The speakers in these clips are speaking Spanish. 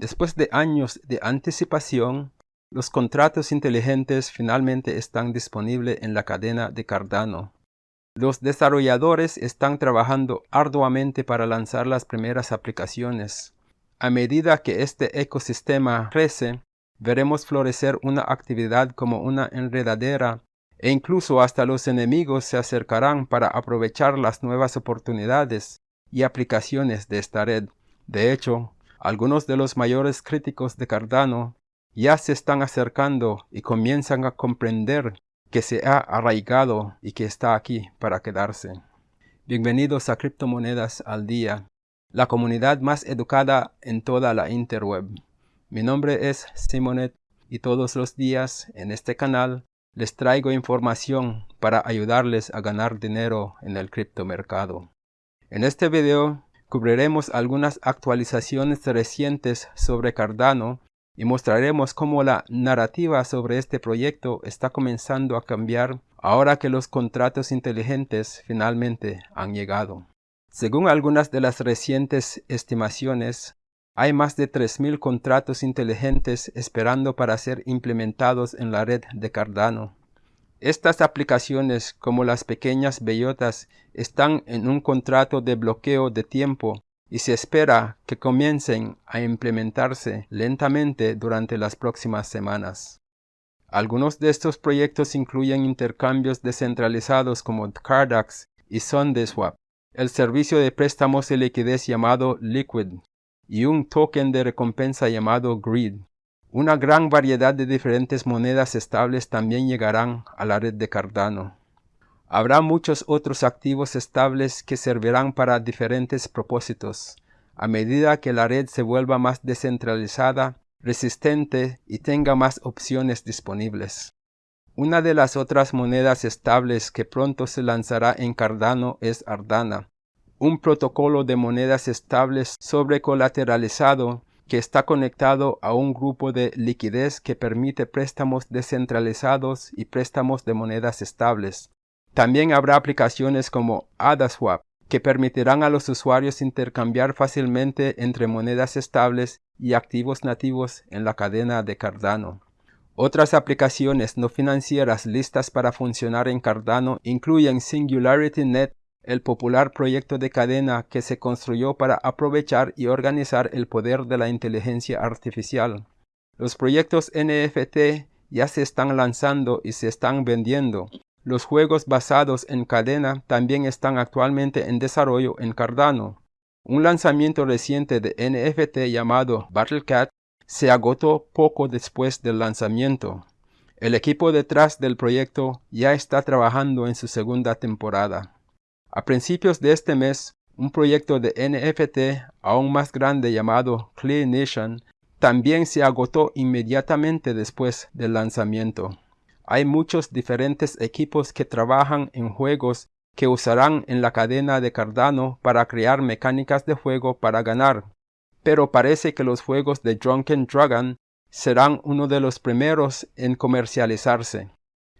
Después de años de anticipación, los contratos inteligentes finalmente están disponibles en la cadena de Cardano. Los desarrolladores están trabajando arduamente para lanzar las primeras aplicaciones. A medida que este ecosistema crece, veremos florecer una actividad como una enredadera e incluso hasta los enemigos se acercarán para aprovechar las nuevas oportunidades y aplicaciones de esta red. De hecho, algunos de los mayores críticos de Cardano ya se están acercando y comienzan a comprender que se ha arraigado y que está aquí para quedarse. Bienvenidos a Criptomonedas al Día, la comunidad más educada en toda la interweb. Mi nombre es Simonet y todos los días en este canal les traigo información para ayudarles a ganar dinero en el criptomercado. En este video cubriremos algunas actualizaciones recientes sobre Cardano y mostraremos cómo la narrativa sobre este proyecto está comenzando a cambiar ahora que los contratos inteligentes finalmente han llegado. Según algunas de las recientes estimaciones, hay más de 3.000 contratos inteligentes esperando para ser implementados en la red de Cardano. Estas aplicaciones, como las pequeñas bellotas, están en un contrato de bloqueo de tiempo y se espera que comiencen a implementarse lentamente durante las próximas semanas. Algunos de estos proyectos incluyen intercambios descentralizados como Cardax y SundaeSwap, el servicio de préstamos y liquidez llamado Liquid, y un token de recompensa llamado Greed. Una gran variedad de diferentes monedas estables también llegarán a la red de Cardano. Habrá muchos otros activos estables que servirán para diferentes propósitos. A medida que la red se vuelva más descentralizada, resistente y tenga más opciones disponibles. Una de las otras monedas estables que pronto se lanzará en Cardano es Ardana, un protocolo de monedas estables sobrecolateralizado que está conectado a un grupo de liquidez que permite préstamos descentralizados y préstamos de monedas estables. También habrá aplicaciones como AdaSwap que permitirán a los usuarios intercambiar fácilmente entre monedas estables y activos nativos en la cadena de Cardano. Otras aplicaciones no financieras listas para funcionar en Cardano incluyen SingularityNet el popular proyecto de cadena que se construyó para aprovechar y organizar el poder de la inteligencia artificial. Los proyectos NFT ya se están lanzando y se están vendiendo. Los juegos basados en cadena también están actualmente en desarrollo en Cardano. Un lanzamiento reciente de NFT llamado Battlecat se agotó poco después del lanzamiento. El equipo detrás del proyecto ya está trabajando en su segunda temporada. A principios de este mes, un proyecto de NFT aún más grande llamado Clear Nation también se agotó inmediatamente después del lanzamiento. Hay muchos diferentes equipos que trabajan en juegos que usarán en la cadena de Cardano para crear mecánicas de juego para ganar, pero parece que los juegos de Drunken Dragon serán uno de los primeros en comercializarse.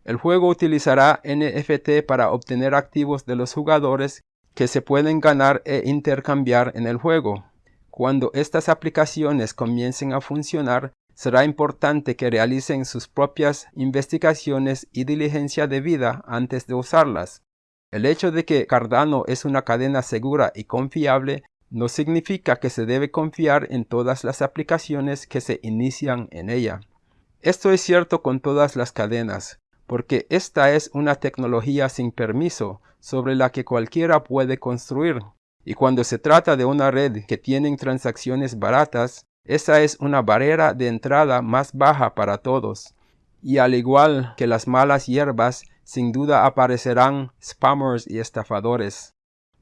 El juego utilizará NFT para obtener activos de los jugadores que se pueden ganar e intercambiar en el juego. Cuando estas aplicaciones comiencen a funcionar, será importante que realicen sus propias investigaciones y diligencia de vida antes de usarlas. El hecho de que Cardano es una cadena segura y confiable no significa que se debe confiar en todas las aplicaciones que se inician en ella. Esto es cierto con todas las cadenas, porque esta es una tecnología sin permiso sobre la que cualquiera puede construir. Y cuando se trata de una red que tiene transacciones baratas, esa es una barrera de entrada más baja para todos. Y al igual que las malas hierbas, sin duda aparecerán spammers y estafadores.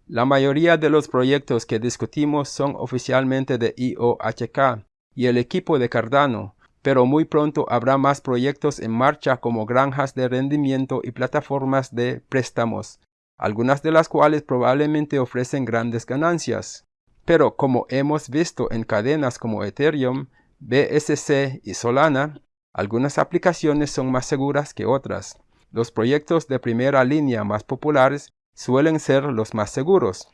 La mayoría de los proyectos que discutimos son oficialmente de IOHK y el equipo de Cardano, pero muy pronto habrá más proyectos en marcha como granjas de rendimiento y plataformas de préstamos, algunas de las cuales probablemente ofrecen grandes ganancias. Pero como hemos visto en cadenas como Ethereum, BSC y Solana, algunas aplicaciones son más seguras que otras. Los proyectos de primera línea más populares suelen ser los más seguros.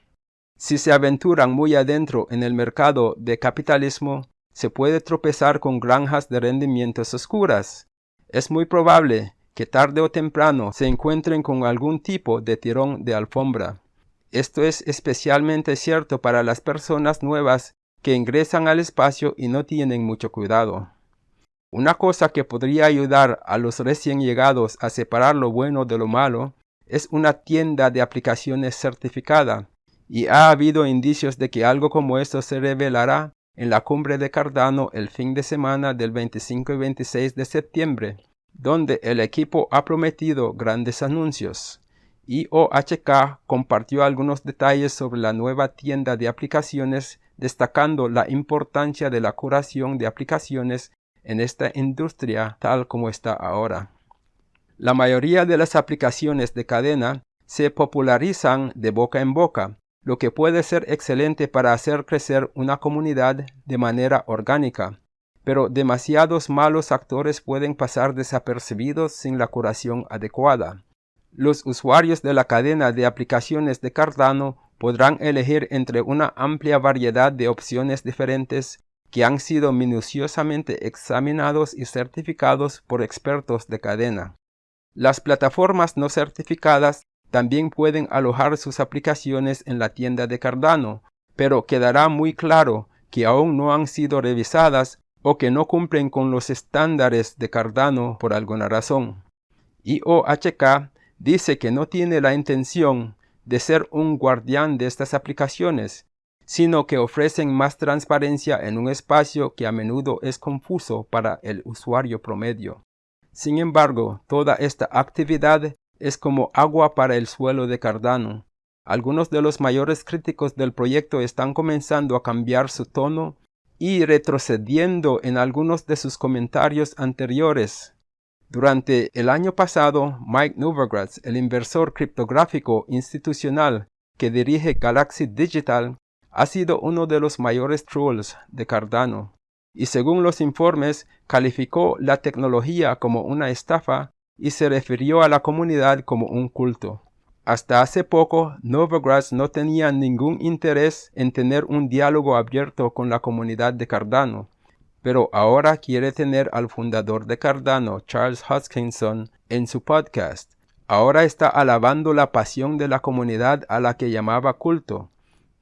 Si se aventuran muy adentro en el mercado de capitalismo, se puede tropezar con granjas de rendimientos oscuras. Es muy probable que tarde o temprano se encuentren con algún tipo de tirón de alfombra. Esto es especialmente cierto para las personas nuevas que ingresan al espacio y no tienen mucho cuidado. Una cosa que podría ayudar a los recién llegados a separar lo bueno de lo malo es una tienda de aplicaciones certificada, y ha habido indicios de que algo como esto se revelará en la cumbre de Cardano el fin de semana del 25 y 26 de septiembre, donde el equipo ha prometido grandes anuncios. IOHK compartió algunos detalles sobre la nueva tienda de aplicaciones, destacando la importancia de la curación de aplicaciones en esta industria tal como está ahora. La mayoría de las aplicaciones de cadena se popularizan de boca en boca, lo que puede ser excelente para hacer crecer una comunidad de manera orgánica, pero demasiados malos actores pueden pasar desapercibidos sin la curación adecuada. Los usuarios de la cadena de aplicaciones de Cardano podrán elegir entre una amplia variedad de opciones diferentes que han sido minuciosamente examinados y certificados por expertos de cadena. Las plataformas no certificadas también pueden alojar sus aplicaciones en la tienda de Cardano, pero quedará muy claro que aún no han sido revisadas o que no cumplen con los estándares de Cardano por alguna razón. IOHK dice que no tiene la intención de ser un guardián de estas aplicaciones, sino que ofrecen más transparencia en un espacio que a menudo es confuso para el usuario promedio. Sin embargo, toda esta actividad es como agua para el suelo de Cardano. Algunos de los mayores críticos del proyecto están comenzando a cambiar su tono y retrocediendo en algunos de sus comentarios anteriores. Durante el año pasado, Mike Novogratz, el inversor criptográfico institucional que dirige Galaxy Digital, ha sido uno de los mayores trolls de Cardano, y según los informes calificó la tecnología como una estafa y se refirió a la comunidad como un culto. Hasta hace poco, Novogratz no tenía ningún interés en tener un diálogo abierto con la comunidad de Cardano, pero ahora quiere tener al fundador de Cardano, Charles Hoskinson, en su podcast. Ahora está alabando la pasión de la comunidad a la que llamaba culto.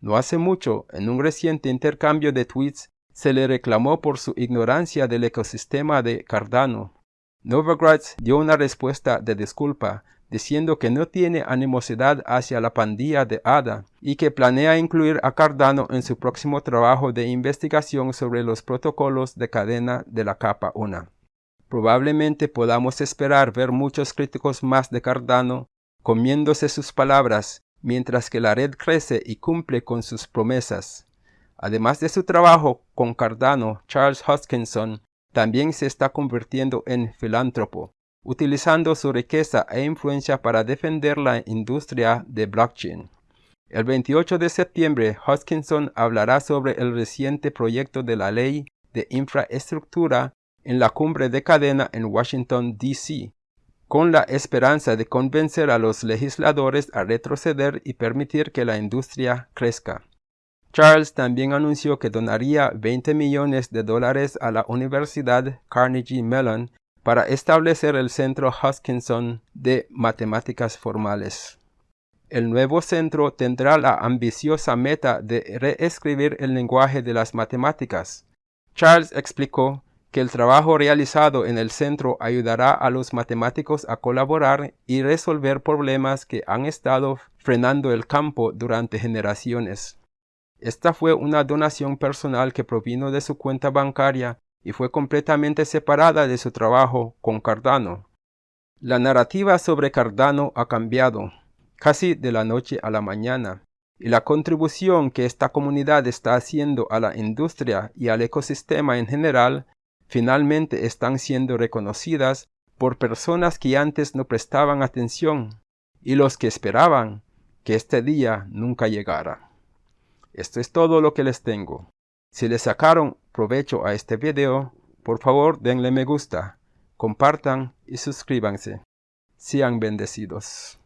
No hace mucho, en un reciente intercambio de tweets, se le reclamó por su ignorancia del ecosistema de Cardano. Novogratz dio una respuesta de disculpa, diciendo que no tiene animosidad hacia la pandilla de ADA y que planea incluir a Cardano en su próximo trabajo de investigación sobre los protocolos de cadena de la capa 1. Probablemente podamos esperar ver muchos críticos más de Cardano comiéndose sus palabras mientras que la red crece y cumple con sus promesas. Además de su trabajo con Cardano, Charles Hoskinson también se está convirtiendo en filántropo, utilizando su riqueza e influencia para defender la industria de blockchain. El 28 de septiembre, Hoskinson hablará sobre el reciente proyecto de la ley de infraestructura en la cumbre de cadena en Washington, D.C., con la esperanza de convencer a los legisladores a retroceder y permitir que la industria crezca. Charles también anunció que donaría 20 millones de dólares a la Universidad Carnegie Mellon para establecer el Centro Hoskinson de Matemáticas Formales. El nuevo centro tendrá la ambiciosa meta de reescribir el lenguaje de las matemáticas. Charles explicó que el trabajo realizado en el centro ayudará a los matemáticos a colaborar y resolver problemas que han estado frenando el campo durante generaciones. Esta fue una donación personal que provino de su cuenta bancaria y fue completamente separada de su trabajo con Cardano. La narrativa sobre Cardano ha cambiado, casi de la noche a la mañana, y la contribución que esta comunidad está haciendo a la industria y al ecosistema en general finalmente están siendo reconocidas por personas que antes no prestaban atención y los que esperaban que este día nunca llegara. Esto es todo lo que les tengo. Si les sacaron provecho a este video, por favor denle me gusta, compartan y suscríbanse. Sean bendecidos.